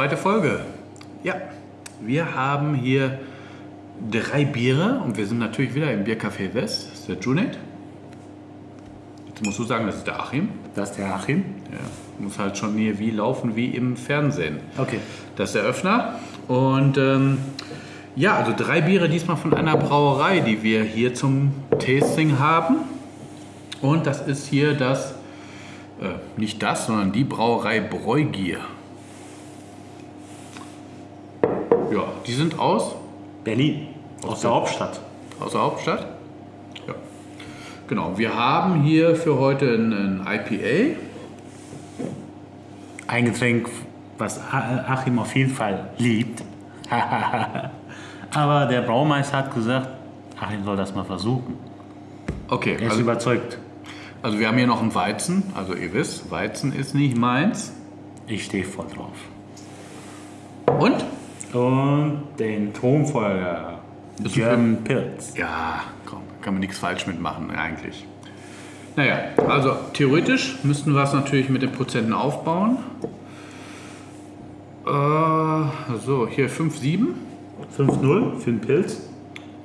Zweite Folge. Ja, wir haben hier drei Biere und wir sind natürlich wieder im Biercafé West. Das ist der Junet. Jetzt musst du sagen, das ist der Achim. Das ist der Achim. Ja, muss halt schon hier wie laufen wie im Fernsehen. Okay. Das ist der Öffner. Und ähm, ja, also drei Biere diesmal von einer Brauerei, die wir hier zum Tasting haben. Und das ist hier das, äh, nicht das, sondern die Brauerei Bräugier. Ja, die sind aus, Berlin. Aus der Hauptstadt. aus der Hauptstadt. Ja. Genau, wir haben hier für heute ein, IPA. Ein Getränk, was Achim auf jeden Fall liebt. Aber der Braumeister hat gesagt, Achim soll das mal versuchen. Okay, Er ist also, überzeugt. also wir haben hier noch einen Weizen. Also ihr wisst, Weizen ist nicht meins. Ich stehe voll drauf. Und? Und den Thronfolger. German Pilz. Ja, komm, kann man nichts falsch mitmachen eigentlich. Naja, also theoretisch müssten wir es natürlich mit den Prozenten aufbauen. Äh, so, hier 5,7. 5-0 für den Pilz.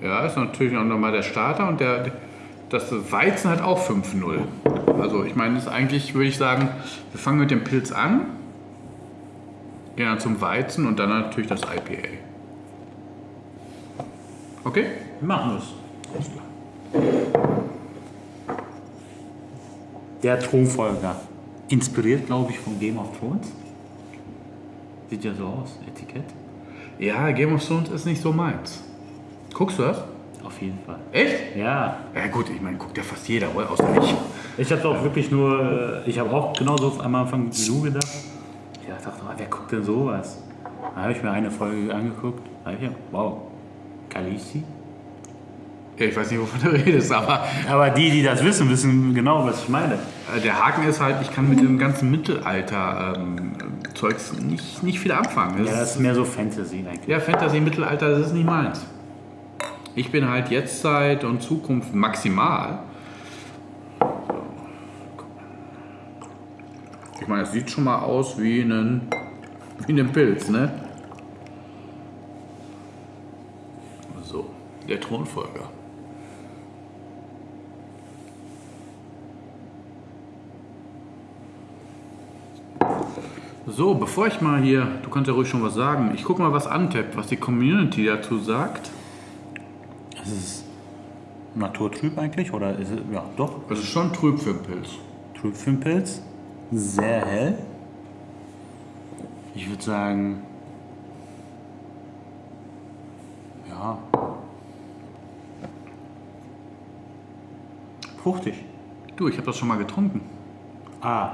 Ja, ist natürlich auch nochmal der Starter und der, das Weizen hat auch 5,0. Also ich meine, ist eigentlich, würde ich sagen, wir fangen mit dem Pilz an, dann zum Weizen und dann natürlich das IPA. Okay? Wir machen das. Der Thronfolger. Inspiriert, glaube ich, von Game of Thrones. Sieht ja so aus, Etikett. Ja, Game of Thrones ist nicht so meins. Guckst du das? Auf jeden Fall. Echt? Ja. Ja gut, ich meine, guckt ja fast jeder, oder? außer ich. Ich habe auch wirklich nur, äh, ich habe auch genauso am Anfang wie du gedacht. Ich dachte, wer guckt denn sowas? Da habe ich mir eine Folge angeguckt. Da ich, wow, Khaleesi. Ja, ich weiß nicht, wovon du redest, aber Aber die, die das wissen, wissen genau, was ich meine. äh, der Haken ist halt, ich kann mit dem ganzen Mittelalter-Zeugs nicht, nicht viel anfangen. Das Ja, das ist mehr so Fantasy eigentlich. Ja, Fantasy, Mittelalter, das ist nicht meins. Ich bin halt Jetztzeit und Zukunft maximal. Ich meine, es sieht schon mal aus wie ein, wie ein Pilz, ne? So, der Thronfolger. So, bevor ich mal hier, du kannst ja ruhig schon was sagen, ich gucke mal, was antippt, was die Community dazu sagt. Ist es naturtrüb eigentlich? Oder ist es, ja, doch, Es ist schon trüb für einen Pilz. trüb für den Pilz. Sehr hell. Ich würde sagen, ja, fruchtig. Du, ich habe das schon mal getrunken. Ah,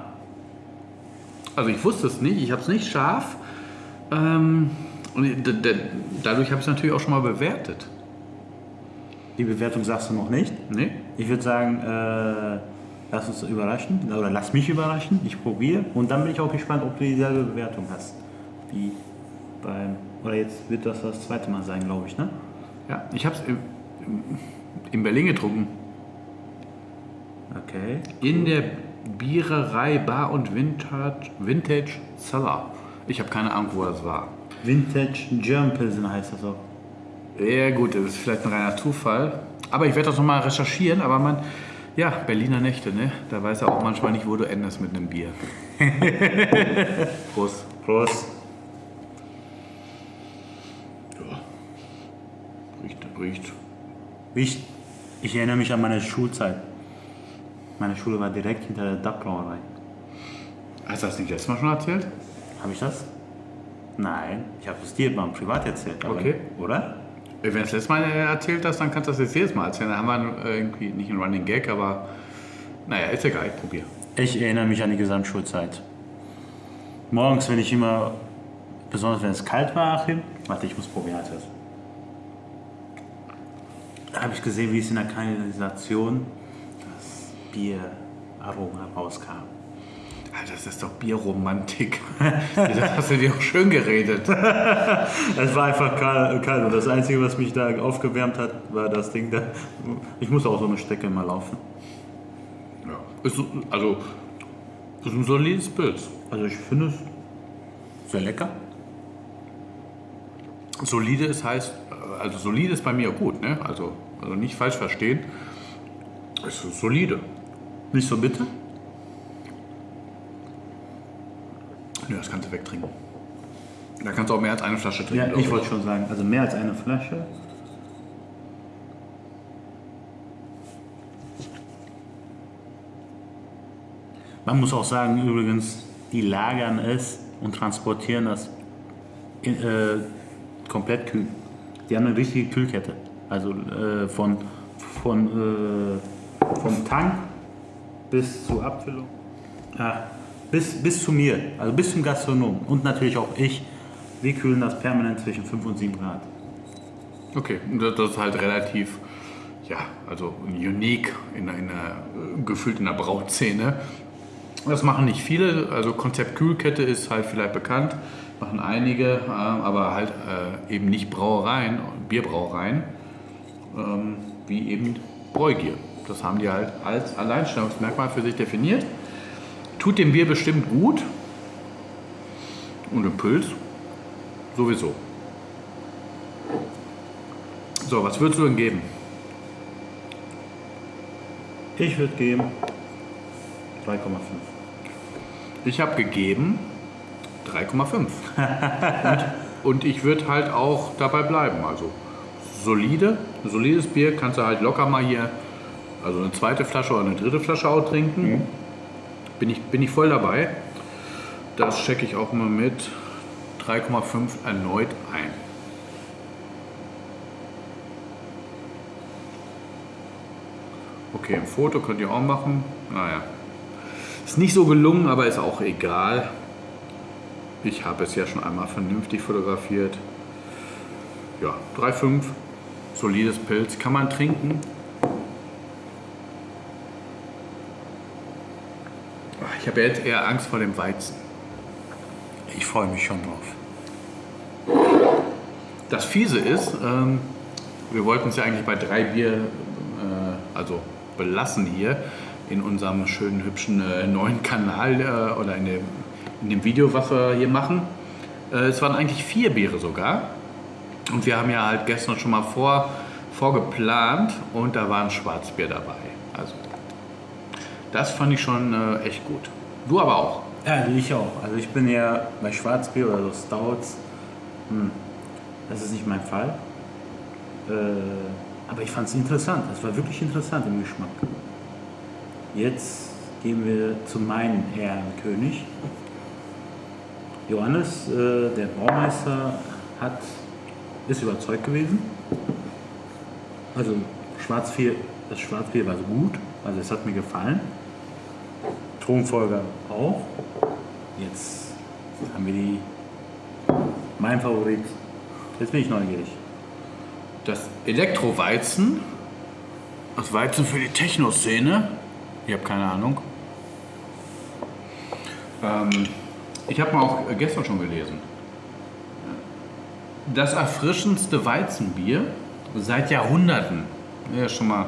Also ich wusste es nicht, ich habe es nicht scharf. Ähm, und dadurch habe ich es natürlich auch schon mal bewertet. die Bewertung sagst du noch nicht. Ne? Ich würde sagen, äh, lass uns überraschen, oder lass mich überraschen, ich probiere und dann bin ich auch gespannt, ob du dieselbe Bewertung hast. Wie beim, oder jetzt wird das das zweite Mal sein, glaube ich, ne? Ja, ich habe es in, in Berlin getrunken. Okay. In der Biererei Bar und Vintage, Vintage Cellar. Ich habe keine Ahnung, wo das war. Vintage German Pilsen heißt das auch. Ja gut, das ist vielleicht ein reiner Zufall. Aber ich werde das nochmal recherchieren. Aber man, ja, Berliner Nächte, ne? Da weiß er auch manchmal nicht, wo du endest mit einem Bier. Prost. Prost. Riecht, riecht. Ich, ich erinnere mich an meine Schulzeit. Meine Schule war direkt hinter der DAP-Brauerei. Hast du das nicht letztes Mal schon erzählt? Habe ich das? Nein, ich habe es dir mal privat erzählt. Okay. Oder? Wenn du das letzte Mal erzählt hast, dann kannst du das jetzt jedes Mal erzählen. Da haben wir irgendwie nicht einen Running Gag, aber naja, ist egal, ich probier. Ich erinnere mich an die Gesamtschulzeit. Morgens, wenn ich immer, besonders wenn es kalt war, Achim, warte, ich muss probieren. halt das. Da habe ich gesehen, wie es in der Kanalisation das Bieraroma rauskam. Alter, das ist doch Bierromantik. das hast du dir auch schön geredet. Es war einfach kalt, und das Einzige, was mich da aufgewärmt hat, war das Ding da. Ich muss auch so eine Strecke mal laufen. Ja. Ist, so- also, ist ein solides Pilz. Also ich finde es sehr lecker. Solide ist heißt, also solide ist bei mir gut, ne? Also, also nicht falsch verstehen. Es ist solide. Nicht so bitter? Nö, das kannst du wegtrinken. Da kannst du auch mehr als eine Flasche trinken. Ja, ich wollte schon sagen, also mehr als eine Flasche. Man muss auch sagen, übrigens, die lagern es und transportieren das in, äh, komplett kühl. Die haben eine richtige Kühlkette. Also äh, von, von, äh, vom Tank bis zur Abfüllung. Ja, bis, bis zu mir, also bis zum Gastronom und natürlich auch ich. Wir kühlen das permanent zwischen 5 und 7 Grad. Okay, das ist halt relativ, ja, also unique in einer, in einer äh, gefühlt in der Brauszene. Das machen nicht viele, also Konzept Kühlkette ist halt vielleicht bekannt, machen einige, äh, aber halt äh, eben nicht Brauereien, Bierbrauereien, ähm, wie eben Bräugier. Das haben die halt als Alleinstellungsmerkmal für sich definiert. Tut dem Bier bestimmt gut und im Pilz sowieso. So, was würdest du denn geben? Ich würde geben 3,5. Ich habe gegeben 3,5. und, und ich würde halt auch dabei bleiben. Also solide, solides Bier kannst du halt locker mal hier, also eine zweite Flasche oder eine dritte Flasche auch trinken. Bin, ich, bin ich voll dabei. Das checke ich auch mal mit 3,5 erneut ein. Okay, ein Foto könnt ihr auch machen. Naja. Ist nicht so gelungen, aber ist auch egal. Ich habe es ja schon einmal vernünftig fotografiert. Ja, 3,5. Solides Pilz. Kann man trinken. Ich habe jetzt eher Angst vor dem Weizen. Ich freue mich schon drauf. Das Fiese ist, ähm, wir wollten es ja eigentlich bei drei Bier, äh, also belassen hier in unserem schönen, hübschen äh, neuen Kanal äh, oder in dem, in dem Video, was wir hier machen. Äh, es waren eigentlich vier Biere sogar. Und wir haben ja halt gestern schon mal vor, vorgeplant und da war ein Schwarzbier dabei. Also das fand ich schon äh, echt gut. Du aber auch. Ja, ich auch. Also ich bin ja bei Schwarzbier oder so Stouts, hm, das ist nicht mein Fall. Äh, aber ich fand es interessant. Es war wirklich interessant im Geschmack. Jetzt gehen wir zu meinem Herrenkönig. Johannes, äh, der Baumeister, hat, ist überzeugt gewesen. Also Schwarzbier, das Schwarzbier war so gut, also es hat mir gefallen. Thronfolger auch. Jetzt haben wir die, mein Favorit. Jetzt bin ich neugierig. Das Elektroweizen, das Weizen für die Techno-Szene. Ich habe keine Ahnung. Ähm, ich habe mal auch gestern schon gelesen. Das erfrischendste Weizenbier seit Jahrhunderten. Ja, schon mal,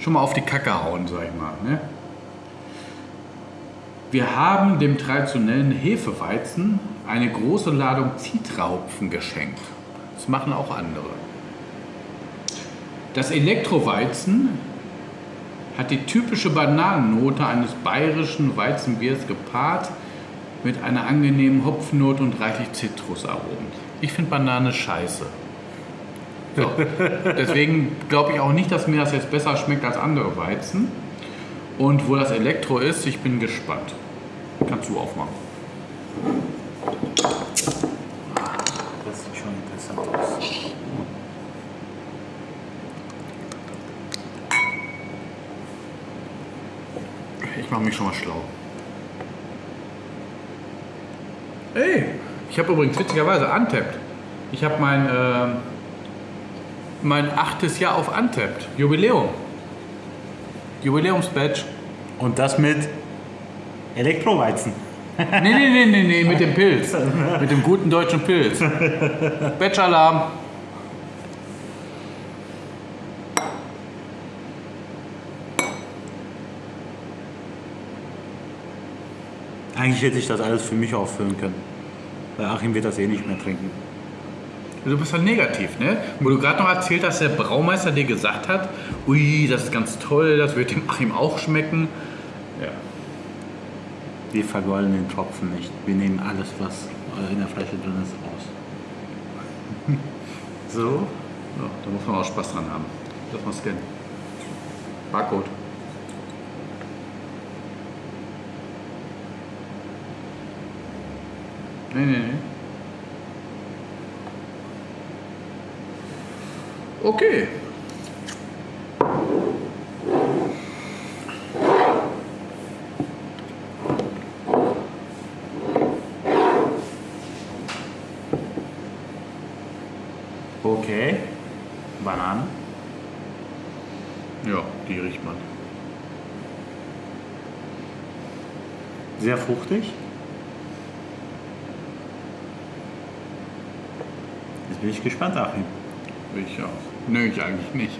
schon mal auf die Kacke hauen, sag ich mal. Ne? Wir haben dem traditionellen Hefeweizen eine große Ladung Zitrahopfen geschenkt. Das machen auch andere. Das Elektroweizen hat die typische Bananennote eines bayerischen Weizenbiers gepaart mit einer angenehmen Hopfennote und reichlich Zitrusaromen. Ich finde Banane scheiße. So. Deswegen glaube ich auch nicht, dass mir das jetzt besser schmeckt als andere Weizen. Und wo das Elektro ist, ich bin gespannt. Kannst du aufmachen. Das sieht schon interessant aus. Ich mache mich schon mal schlau. Ey, ich habe übrigens witzigerweise Untapped. Ich habe mein, äh, mein achtes Jahr auf Untapped. Jubiläum. Jubiläumsbadge. Und das mit Elektroweizen. Nee, nee, nee, nee, nee, mit dem Pilz. Mit dem guten deutschen Pilz. Batch-Alarm. Eigentlich hätte ich das alles für mich auffüllen können. Weil Achim wird das eh nicht mehr trinken. Du bist halt negativ, ne? Wo du gerade noch erzählt hast, der Braumeister dir gesagt hat, ui, das ist ganz toll, das wird dem Achim auch schmecken. Ja. Wir vergolden den Tropfen nicht. Wir nehmen alles, was in der Flasche drin ist, raus. So? Ja, da muss man auch Spaß dran haben. Lass mal scannen. Barcode. Nee, nee, nee. Okay. Bananen. Ja, die riecht man. Sehr fruchtig. Jetzt bin ich gespannt, Achim. Ich auch. Nö, ich eigentlich nicht.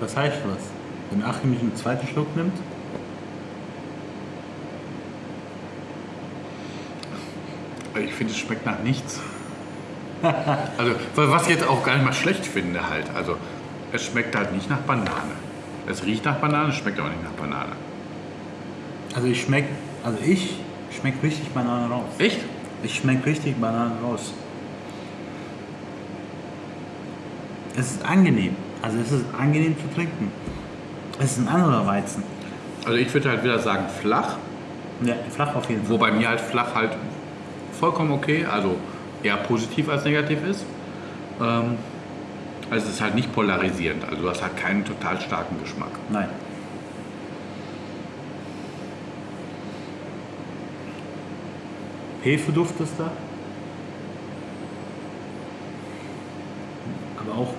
Was heißt das? Wenn Achim nicht einen zweiten Schluck nimmt? Ich finde, es schmeckt nach nichts. Also, was ich jetzt auch gar nicht mal schlecht finde halt. Also, es schmeckt halt nicht nach Banane. Es riecht nach Banane, schmeckt aber nicht nach Banane. Also ich schmeck, also ich schmeck richtig Banane raus. Echt? Ich schmeck richtig Banane raus. Es ist angenehm. Also es ist angenehm zu trinken. Es ist ein anderer Weizen. Also ich würde halt wieder sagen flach, Ja, flach auf jeden Fall. wobei mir halt flach halt vollkommen okay, also eher positiv als negativ ist. Ähm, also es ist halt nicht polarisierend, also du hast halt keinen total starken Geschmack. Nein. Hefeduft ist da. Aber auch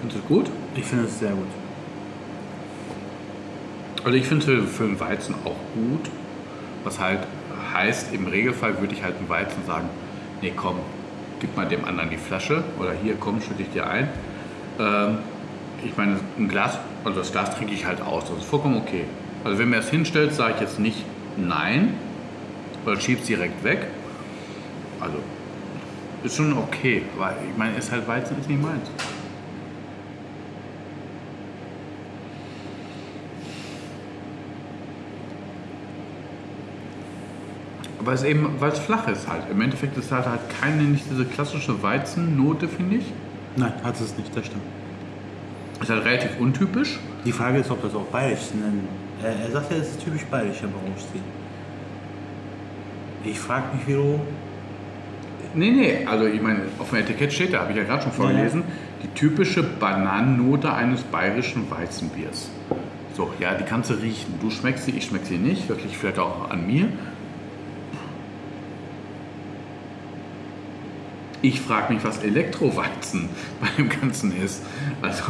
Findest du es gut? Ich finde es sehr gut. Also ich finde für, für einen Weizen auch gut. Was halt heißt, im Regelfall würde ich halt einem Weizen sagen, nee komm, gib mal dem anderen die Flasche oder hier komm, schütte ich dir ein. Ähm, ich meine, ein Glas, also das Glas trinke ich halt aus, das ist vollkommen okay. Also wenn mir das hinstellt, sage ich jetzt nicht nein oder schieb's direkt weg. Also ist schon okay, weil ich meine, ist halt Weizen ist nicht meins. Aber es eben, weil es flach ist halt. Im Endeffekt ist halt halt keine, nicht diese klassische Weizennote, finde ich. Nein, hat es nicht, das stimmt. Ist halt relativ untypisch. Die Frage ist, ob das auch bayerisch ist. Denn Er, er sagt ja, es ist typisch bayerisch, aber Rohstil. Ich frage mich, wiederum. Nee, nee, also ich meine, auf dem Etikett steht, da habe ich ja gerade schon vorgelesen, die typische Bananennote eines bayerischen Weizenbiers. So, ja, die kannst du riechen. Du schmeckst sie, ich schmeck sie nicht. Liegt vielleicht auch an mir. Ich frage mich, was Elektroweizen bei dem Ganzen ist. Also.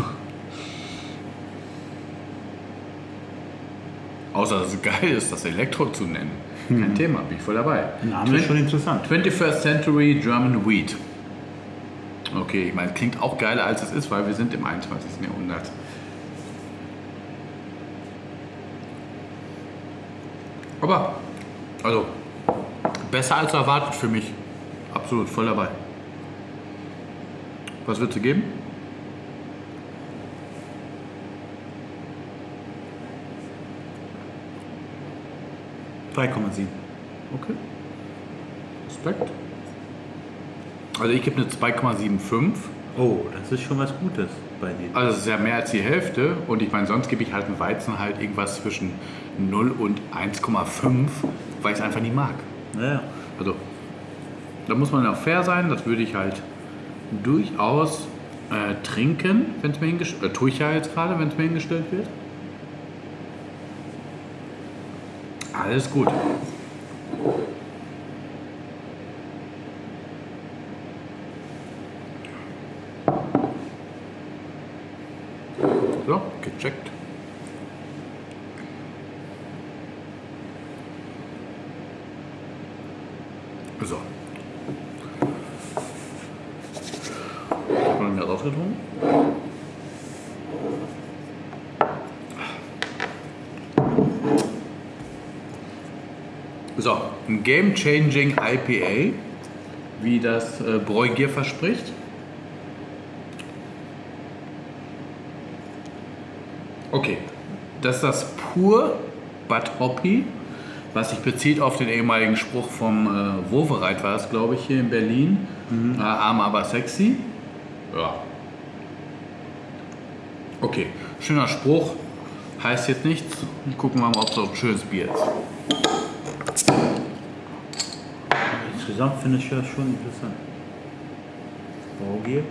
Außer dass es geil ist, das Elektro zu nennen. Kein Thema, bin ich voll dabei. Name ist schon interessant. 21st Century German Wheat. Okay, ich meine, klingt auch geiler als es ist, weil wir sind im 21. Jahrhundert. Aber, also, besser als erwartet für mich. Absolut, voll dabei. Was würdest du geben? .3,7. Okay. Respekt. Also ich gebe eine 2,75. Oh, das ist schon was Gutes bei dir. Also es ist ja mehr als die Hälfte. Und ich meine, sonst gebe ich halt einen Weizen halt irgendwas zwischen 0 und 1,5, weil ich es einfach nicht mag. Ja. Also da muss man ja auch fair sein. Das würde ich halt durchaus äh, trinken, wenn es mir hingestellt wird. Äh, tue ich ja jetzt gerade, wenn es mir hingestellt wird. Alles gut. So, gecheckt. So. Haben wir rausgetrunken? So, ein Game-Changing IPA, wie das äh, Bräugier verspricht. Okay, das ist das pur Bud Hoppy, was sich bezieht auf den ehemaligen Spruch vom äh, Wovereit, war es glaube ich hier in Berlin. Äh, arm aber sexy. Ja. Okay, schöner Spruch, heißt jetzt nichts. Gucken wir mal, ob es auch ein schönes Bier ist. Insgesamt finde ich das schon interessant. Baugier.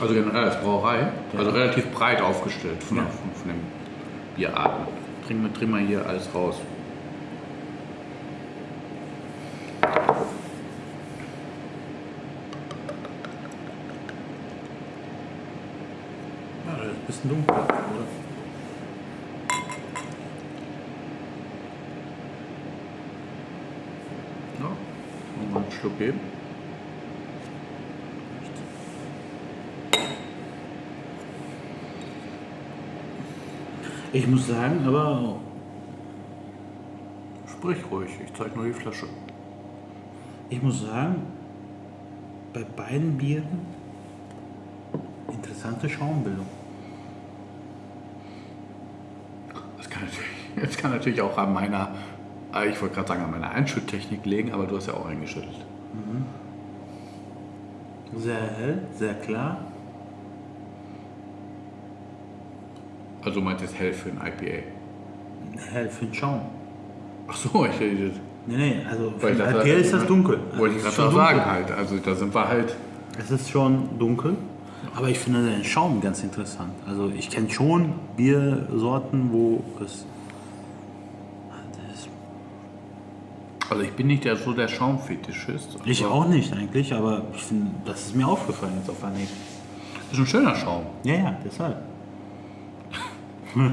Also generell als Brauerei, also relativ breit aufgestellt von, Ja. von, von den Bierarten. Trinken wir, trinken wir hier alles raus. Ja, das ist ein bisschen dunkel, oder? Ja. Mal einen Schluck geben. Ich muss sagen, aber Sprich ruhig, ich zeige nur die Flasche. ich muss sagen, bei beiden Bieren interessante Schaumbildung. Das kann natürlich, das kann natürlich auch an meiner, ich wollte gerade sagen, an meiner Einschütttechnik liegen, aber du hast ja auch eingeschüttelt. Sehr hell, sehr klar. Also jetzt hell für ein IPA. Hell für den Schaum. Ach so, ich rede. Nee, nee, also für ein das- IPA ist das dunkel. Wollte ich Also gerade sagen halt. Also da sind wir halt. Es ist schon dunkel, aber ich finde den Schaum ganz interessant. Also ich kenne schon Biersorten, wo es... Das ist- Also ich bin nicht der, so der Schaumfetischist. Ich auch nicht eigentlich, aber ich finde, das ist mir aufgefallen jetzt auf Anhieb. Ist ein schöner Schaum. Ja, ja, deshalb.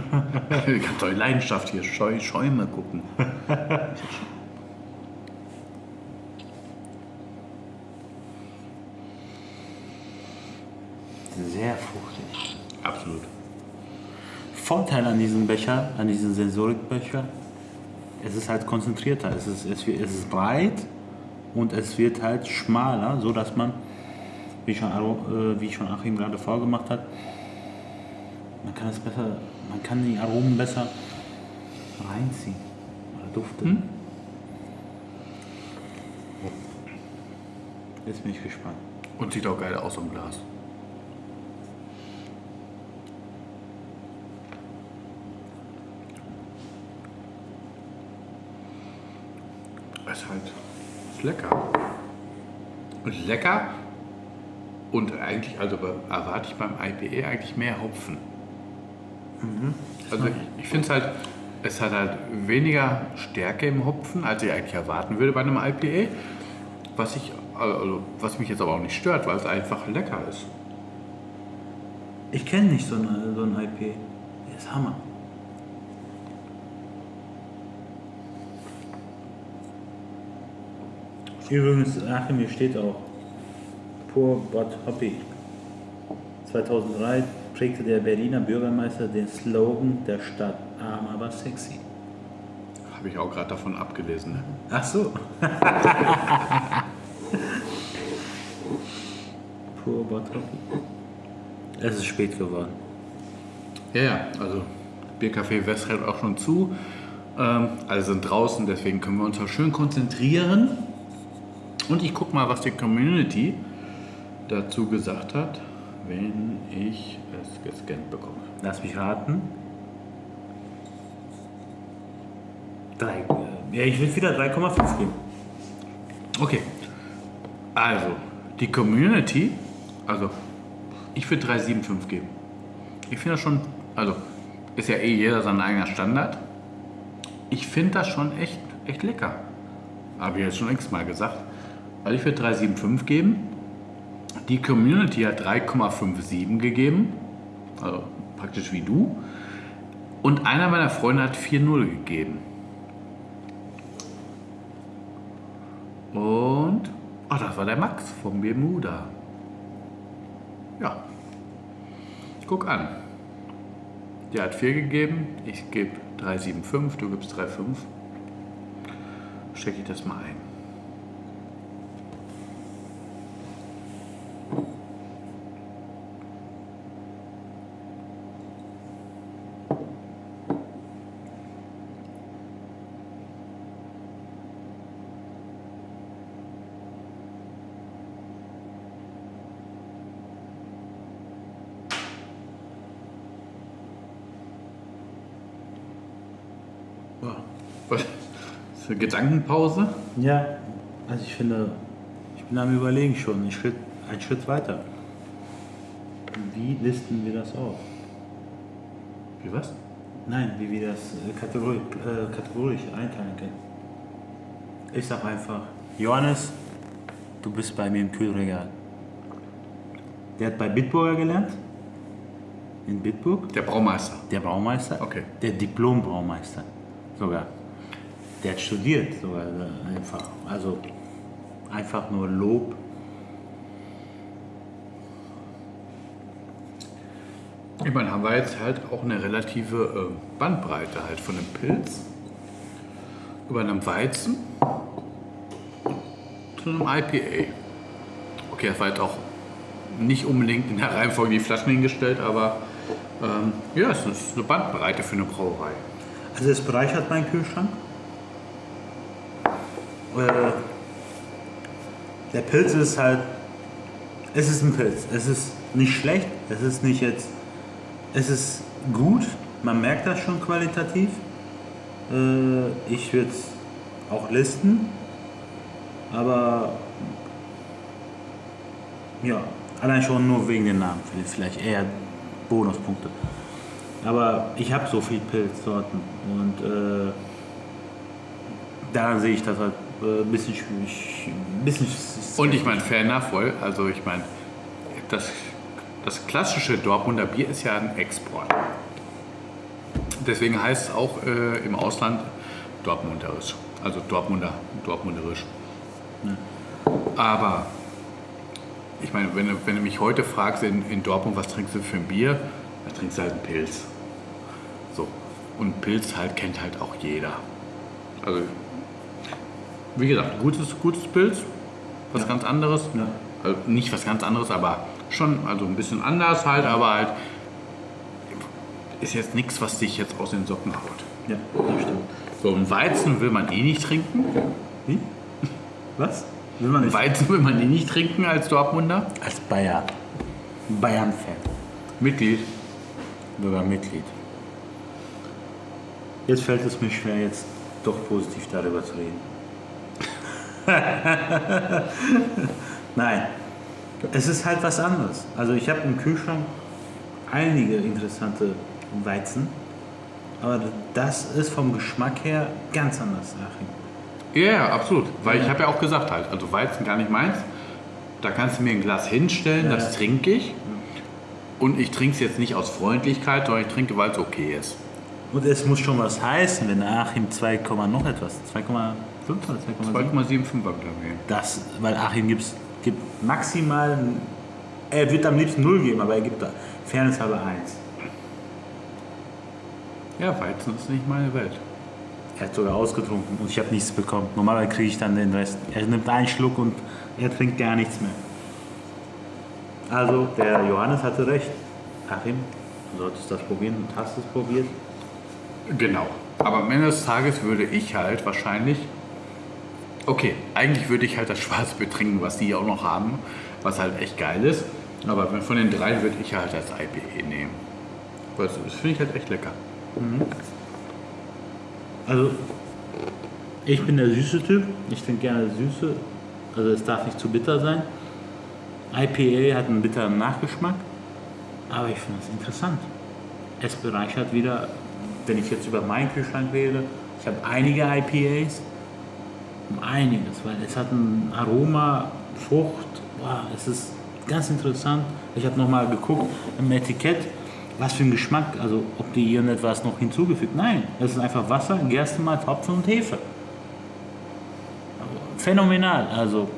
Ich hab doch Leidenschaft hier. Scheu, Schäume gucken. Sehr fruchtig. Absolut. Vorteil an diesem Becher, an diesem Sensorikbecher, es ist halt konzentrierter. Es ist, es, es ist breit und es wird halt schmaler, so dass man, wie schon, äh, wie schon Achim gerade vorgemacht hat, man kann es besser, man kann die Aromen besser reinziehen oder duften. Jetzt bin ich gespannt. Und sieht auch geil aus im Glas. Ist halt ist lecker. Ist lecker. Und eigentlich, also erwarte ich beim IPA eigentlich mehr Hopfen. Also ich, ich finde es halt, es hat halt weniger Stärke im Hopfen, als ich eigentlich erwarten würde bei einem IPA. Was, ich, also, was mich jetzt aber auch nicht stört, weil es einfach lecker ist. Ich kenne nicht so, eine, so ein IP. Der ist Hammer. Übrigens, Achim, hier steht auch Pur Bot Hoppy. 2003 prägte der Berliner Bürgermeister den Slogan der Stadt arm, aber sexy. Habe ich auch gerade davon abgelesen. Ne? Ach so. Pur Bot Hoppy. Es ist spät geworden. Ja, ja, also Biercafé West hält auch schon zu. Ähm, alle sind draußen, deswegen können wir uns auch schön konzentrieren. Und ich gucke mal, was die Community dazu gesagt hat, wenn ich es gescannt bekomme. Lass mich raten. Drei, äh, ja, ich will wieder 3,5 geben. Okay, also die Community, also ich würde 375 geben. Ich finde das schon, also ist ja eh jeder sein eigener Standard. Ich finde das schon echt, echt lecker. Habe ich jetzt schon x-mal gesagt. Also ich würde 375 geben. Die Community hat 3,57 gegeben. Also praktisch wie du. Und einer meiner Freunde hat 4,0 gegeben. Und. Ach, das war der Max vom Bermuda. Ja. Guck an. Der hat 4 gegeben, ich gebe 3,75, du gibst 3,5. Stecke ich das mal ein. Ja. Was? Für Gedankenpause? Ja, also ich finde, ich bin am Überlegen schon, einen Schritt, einen Schritt weiter. Wie listen wir das auf? Wie was? Nein, wie wir das äh, kategori äh, kategorisch einteilen können. Ich sag einfach, Johannes, du bist bei mir im Kühlregal. Der hat bei Bitburger gelernt. In Bitburg. Der Braumeister. Der Braumeister. Okay. Der Diplom-Braumeister. Sogar. Der hat studiert sogar äh, einfach. Also einfach nur Lob. Ich meine, haben wir jetzt halt auch eine relative äh, Bandbreite halt von einem Pilz über einem Weizen zu einem IPA. Okay, das war jetzt auch nicht unbedingt in der Reihenfolge die Flaschen hingestellt, aber ähm, ja, es ist eine Bandbreite für eine Brauerei. Also es bereichert meinen Kühlschrank. Äh, der Pilz ist halt, es ist ein Pilz. Es ist nicht schlecht, es ist nicht jetzt, es ist gut, man merkt das schon qualitativ. Äh, ich würde es auch listen, aber ja, allein schon nur wegen den Namen, vielleicht eher Bonuspunkte. Aber ich habe so viel Pilzsorten und äh, daran sehe ich das halt äh, ein bisschen schwierig. Bisschen Und ich meine, fair enough, voll. Also ich meine, das, das klassische Dortmunder Bier ist ja ein Export. Deswegen heißt es auch äh, im Ausland Dortmunderisch. Also Dortmunder, Dortmunderisch. Aber ich meine, wenn wenn du mich heute fragst in, in Dortmund, was trinkst du für ein Bier, dann trinkst du halt einen Pilz. So. Und Pilz halt kennt halt auch jeder. Also, wie gesagt, gutes, gutes Pilz, was Ja. ganz anderes. Ja. Also nicht was ganz anderes, aber schon, also ein bisschen anders halt, aber halt ist jetzt nichts, was dich jetzt aus den Socken haut. Ja, das stimmt. So, ein Weizen will man eh nicht trinken. Wie? Was? Will man nicht? Weizen will man eh nicht trinken als Dortmunder. Als Bayer. Bayern-Fan. Mitglied. Sogar Mitglied. Jetzt fällt es mir schwer, jetzt doch positiv darüber zu reden. Nein, es ist halt was anderes. Also ich habe im Kühlschrank einige interessante Weizen, aber das ist vom Geschmack her ganz anders, Achim. Ja, ja, absolut. Weil ich habe ja auch gesagt halt, also Weizen gar nicht meins. Da kannst du mir ein Glas hinstellen, Ja, das ja. trinke ich. Und ich trinke es jetzt nicht aus Freundlichkeit, sondern ich trinke, weil es okay ist. Und es muss schon was heißen, wenn Achim 2, noch etwas, 2,5 oder 2,7? 2,75 war glaube ich. Das, weil Achim gibt's, gibt maximal, er wird am liebsten 0 geben, aber er gibt da Fairness halber 1. Ja, Weizen ist nicht meine Welt. Er hat sogar ausgetrunken und ich habe nichts bekommen. Normalerweise kriege ich dann den Rest. Er nimmt einen Schluck und er trinkt gar nichts mehr. Also, der Johannes hatte recht. Achim, du solltest das probieren und hast es probiert. Genau. Aber am Ende des Tages würde ich halt wahrscheinlich. Okay, eigentlich würde ich halt das Schwarzbier trinken, was die auch noch haben, was halt echt geil ist. Aber von den drei würde ich halt das IPA nehmen. Weil Das finde ich halt echt lecker. Also, ich bin der süße Typ. Ich trinke gerne Süße. Also, es darf nicht zu bitter sein. IPA hat einen bitteren Nachgeschmack. Aber ich finde es interessant. Es bereichert wieder, wenn ich jetzt über meinen Kühlschrank rede, ich habe einige IPAs. Um einiges, weil es hat ein Aroma, Frucht. Wow, es ist ganz interessant. Ich habe nochmal geguckt im Etikett, was für ein Geschmack, also ob die irgendetwas noch hinzugefügt. Nein, es ist einfach Wasser, Gerstenmalz, Hopfen und Hefe. Phänomenal. Also,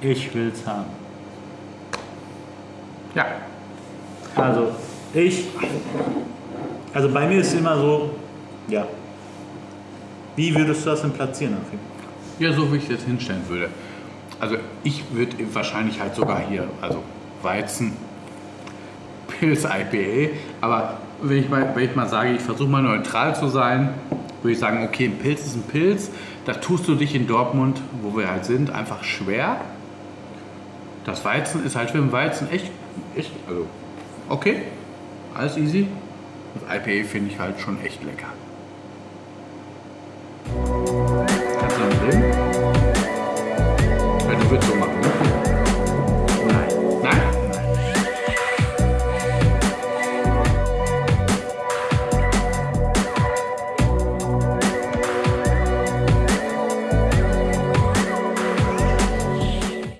ich will's haben. Ja, Also, ich. Also, bei mir ist es immer so, ja. Wie würdest du das denn platzieren, Achim? Ja, so wie ich jetzt hinstellen würde. Also ich würde wahrscheinlich halt sogar hier, also Weizen, Pilz, IPA, aber wenn ich mal, wenn ich mal sage, ich versuche mal neutral zu sein, würde ich sagen, okay, ein Pilz ist ein Pilz, da tust du dich in Dortmund, wo wir halt sind, einfach schwer. Das Weizen ist halt für den Weizen echt, echt, also okay, alles easy. Das IPA finde ich halt schon echt lecker.